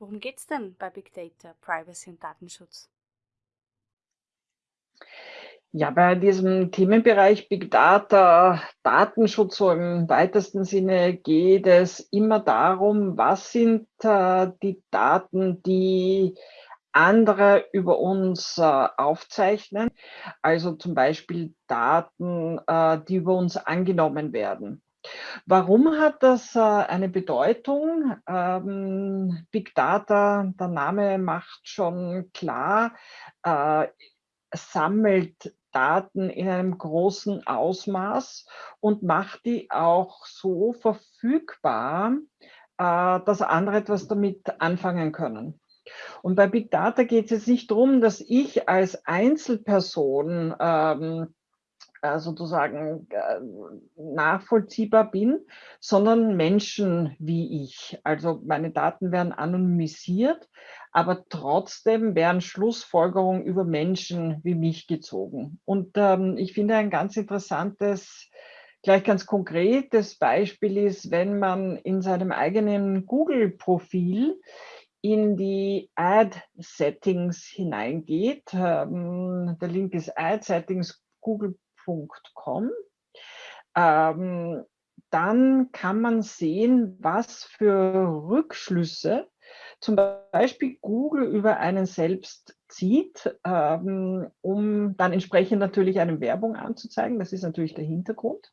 Worum geht's denn bei Big Data, Privacy und Datenschutz? Ja, bei diesem Themenbereich Big Data, Datenschutz so im weitesten Sinne geht es immer darum, was sind äh, die Daten, die andere über uns äh, aufzeichnen, also zum Beispiel Daten, äh, die über uns angenommen werden. Warum hat das äh, eine Bedeutung? Ähm, Big Data, der Name macht schon klar, äh, sammelt Daten in einem großen Ausmaß und macht die auch so verfügbar, äh, dass andere etwas damit anfangen können. Und bei Big Data geht es jetzt nicht darum, dass ich als Einzelperson ähm, äh, sozusagen äh, nachvollziehbar bin, sondern Menschen wie ich. Also meine Daten werden anonymisiert, aber trotzdem werden Schlussfolgerungen über Menschen wie mich gezogen. Und ähm, ich finde ein ganz interessantes, gleich ganz konkretes Beispiel ist, wenn man in seinem eigenen Google-Profil in die Ad-Settings hineingeht. Ähm, der Link ist Ad-Settings Google www.google.com. Ähm, dann kann man sehen, was für Rückschlüsse zum Beispiel Google über einen selbst zieht, ähm, um dann entsprechend natürlich eine Werbung anzuzeigen. Das ist natürlich der Hintergrund.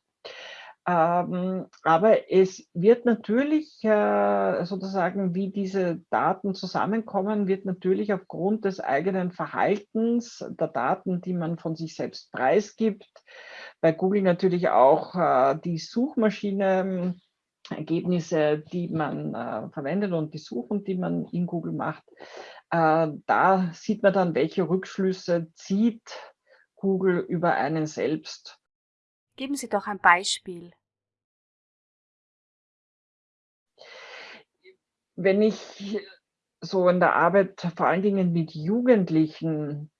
Ähm, aber es wird natürlich äh, sozusagen, wie diese Daten zusammenkommen, wird natürlich aufgrund des eigenen Verhaltens, der Daten, die man von sich selbst preisgibt, bei Google natürlich auch äh, die Suchmaschine, Ergebnisse, die man äh, verwendet und die Suchen, die man in Google macht. Äh, da sieht man dann, welche Rückschlüsse zieht Google über einen selbst Geben Sie doch ein Beispiel. Wenn ich so in der Arbeit vor allen Dingen mit Jugendlichen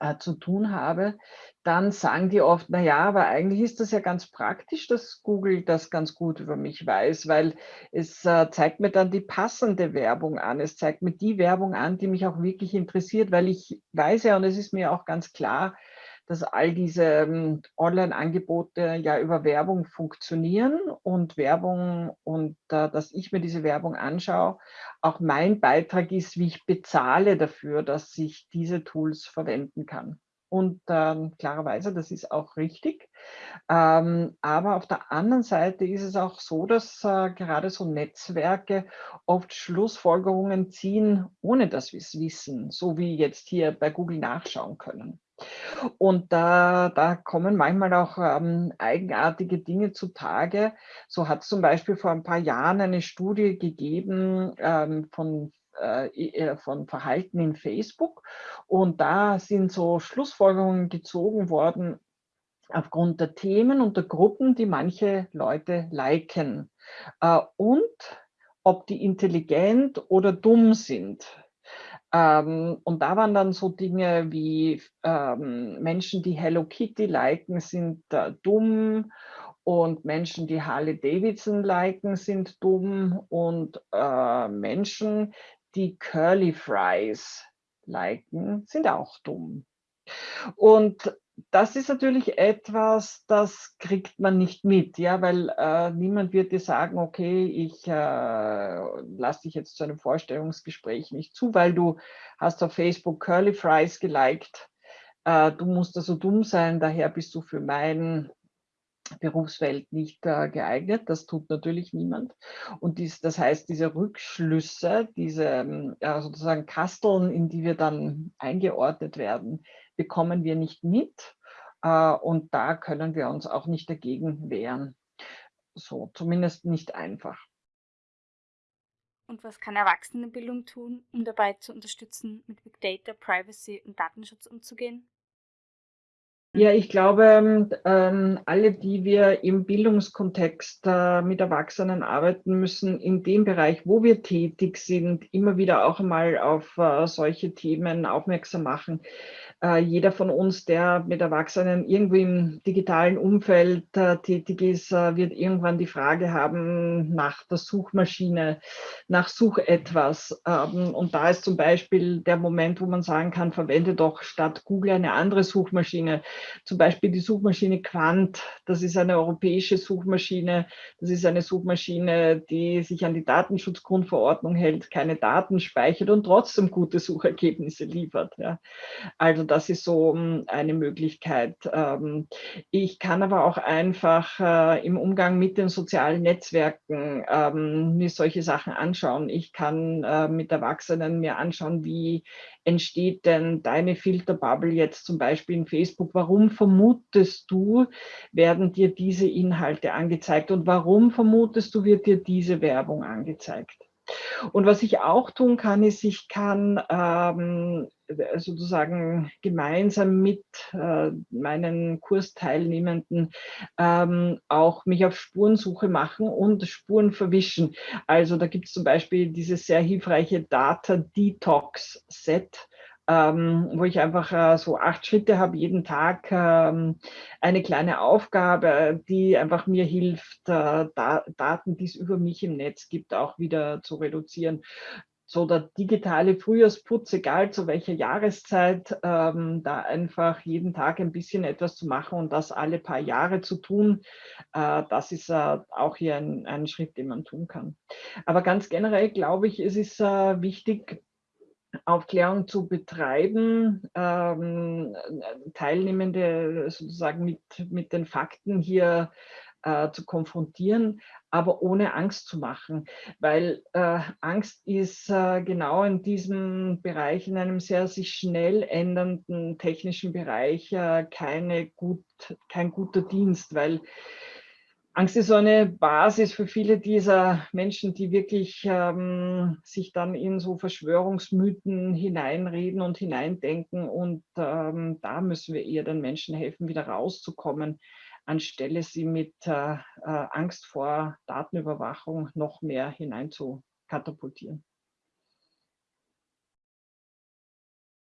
äh, zu tun habe, dann sagen die oft, na ja, aber eigentlich ist das ja ganz praktisch, dass Google das ganz gut über mich weiß, weil es äh, zeigt mir dann die passende Werbung an. Es zeigt mir die Werbung an, die mich auch wirklich interessiert, weil ich weiß ja, und es ist mir auch ganz klar, dass all diese ähm, Online-Angebote ja über Werbung funktionieren und Werbung und äh, dass ich mir diese Werbung anschaue, auch mein Beitrag ist, wie ich bezahle dafür, dass ich diese Tools verwenden kann. Und ähm, klarerweise, das ist auch richtig. Ähm, aber auf der anderen Seite ist es auch so, dass äh, gerade so Netzwerke oft Schlussfolgerungen ziehen, ohne dass wir es wissen, so wie jetzt hier bei Google nachschauen können. Und da, da kommen manchmal auch ähm, eigenartige Dinge zutage. So hat es zum Beispiel vor ein paar Jahren eine Studie gegeben ähm, von äh, äh, von Verhalten in Facebook. Und da sind so Schlussfolgerungen gezogen worden aufgrund der Themen und der Gruppen, die manche Leute liken. Äh, und ob die intelligent oder dumm sind. Ähm, und da waren dann so Dinge wie ähm, Menschen, die Hello Kitty liken, sind äh, dumm und Menschen, die Harley Davidson liken, sind dumm und äh, Menschen, die Curly Fries liken, sind auch dumm. Und das ist natürlich etwas, das kriegt man nicht mit, ja, weil äh, niemand wird dir sagen, okay, ich äh, lasse dich jetzt zu einem Vorstellungsgespräch nicht zu, weil du hast auf Facebook Curly Fries geliked. Äh, du musst also dumm sein, daher bist du für mein Berufswelt nicht äh, geeignet. Das tut natürlich niemand. Und dies, das heißt, diese Rückschlüsse, diese ja, sozusagen Kasteln, in die wir dann eingeordnet werden, bekommen wir nicht mit. Äh, und da können wir uns auch nicht dagegen wehren. So, zumindest nicht einfach. Und was kann Erwachsenenbildung tun, um dabei zu unterstützen, mit Big Data, Privacy und Datenschutz umzugehen? Ja, ich glaube, ähm, alle, die wir im Bildungskontext äh, mit Erwachsenen arbeiten müssen, in dem Bereich, wo wir tätig sind, immer wieder auch einmal auf äh, solche Themen aufmerksam machen. Äh, jeder von uns, der mit Erwachsenen irgendwie im digitalen Umfeld äh, tätig ist, äh, wird irgendwann die Frage haben nach der Suchmaschine, nach Such etwas. Ähm, und da ist zum Beispiel der Moment, wo man sagen kann, verwende doch statt Google eine andere Suchmaschine. Zum Beispiel die Suchmaschine Quant. Das ist eine europäische Suchmaschine. Das ist eine Suchmaschine, die sich an die Datenschutzgrundverordnung hält, keine Daten speichert und trotzdem gute Suchergebnisse liefert. Ja. Also das ist so hm, eine Möglichkeit. Ähm, ich kann aber auch einfach äh, im Umgang mit den sozialen Netzwerken ähm, mir solche Sachen anschauen. Ich kann äh, mit Erwachsenen mir anschauen, wie entsteht denn deine Filterbubble jetzt zum Beispiel in Facebook? Warum vermutest du, werden dir diese Inhalte angezeigt und warum vermutest du, wird dir diese Werbung angezeigt? Und was ich auch tun kann, ist, ich kann ähm, sozusagen gemeinsam mit äh, meinen Kursteilnehmenden ähm, auch mich auf Spurensuche machen und Spuren verwischen. Also da gibt es zum Beispiel dieses sehr hilfreiche Data Detox Set ähm, wo ich einfach äh, so acht Schritte habe, jeden Tag ähm, eine kleine Aufgabe, die einfach mir hilft, äh, da Daten, die es über mich im Netz gibt, auch wieder zu reduzieren so der digitale Frühjahrsputz, egal zu welcher Jahreszeit, ähm, da einfach jeden Tag ein bisschen etwas zu machen und das alle paar Jahre zu tun, äh, das ist äh, auch hier ein, ein, Schritt, den man tun kann. Aber ganz generell glaube ich, es ist äh, wichtig, Aufklärung zu betreiben, ähm, Teilnehmende sozusagen mit, mit den Fakten hier äh, zu konfrontieren, aber ohne Angst zu machen, weil äh, Angst ist äh, genau in diesem Bereich, in einem sehr sich schnell ändernden technischen Bereich, äh, keine gut, kein guter Dienst, weil Angst ist so eine Basis für viele dieser Menschen, die wirklich ähm, sich dann in so Verschwörungsmythen hineinreden und hineindenken. Und ähm, da müssen wir eher den Menschen helfen, wieder rauszukommen, anstelle sie mit äh, äh Angst vor Datenüberwachung noch mehr hinein zu katapultieren.